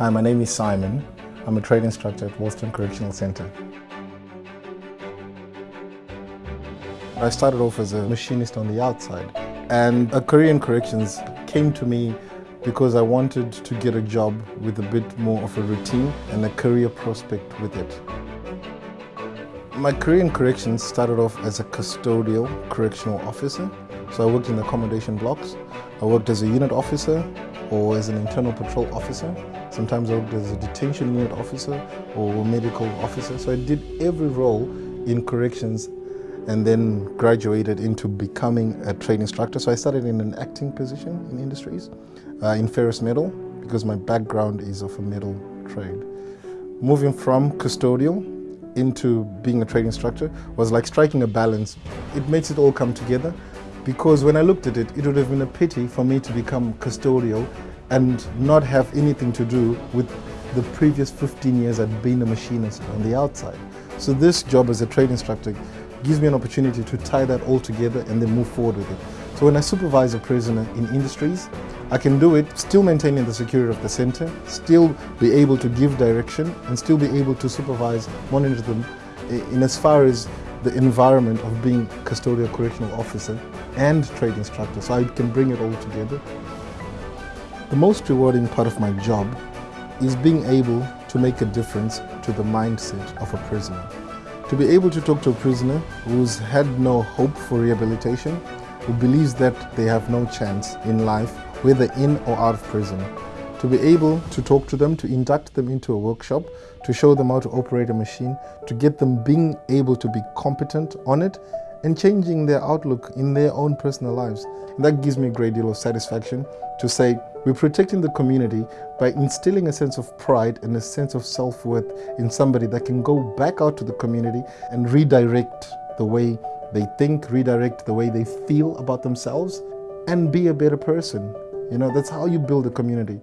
Hi, my name is Simon. I'm a trade instructor at Woolston Correctional Centre. I started off as a machinist on the outside and a career in corrections came to me because I wanted to get a job with a bit more of a routine and a career prospect with it. My career in corrections started off as a custodial correctional officer. So I worked in the accommodation blocks. I worked as a unit officer or as an internal patrol officer. Sometimes I worked as a detention unit officer or medical officer. So I did every role in corrections and then graduated into becoming a trade instructor. So I started in an acting position in industries, uh, in ferrous metal, because my background is of a metal trade. Moving from custodial into being a trade instructor was like striking a balance. It makes it all come together because when I looked at it, it would have been a pity for me to become custodial and not have anything to do with the previous 15 years I'd been a machinist on the outside. So this job as a trade instructor gives me an opportunity to tie that all together and then move forward with it. So when I supervise a prisoner in industries, I can do it still maintaining the security of the center, still be able to give direction and still be able to supervise, monitor them eh, in as far as the environment of being custodial correctional officer and trade instructor. So I can bring it all together. The most rewarding part of my job is being able to make a difference to the mindset of a prisoner. To be able to talk to a prisoner who's had no hope for rehabilitation, who believes that they have no chance in life, whether in or out of prison. To be able to talk to them, to induct them into a workshop, to show them how to operate a machine, to get them being able to be competent on it and changing their outlook in their own personal lives. And that gives me a great deal of satisfaction to say we're protecting the community by instilling a sense of pride and a sense of self-worth in somebody that can go back out to the community and redirect the way they think, redirect the way they feel about themselves and be a better person. You know, that's how you build a community.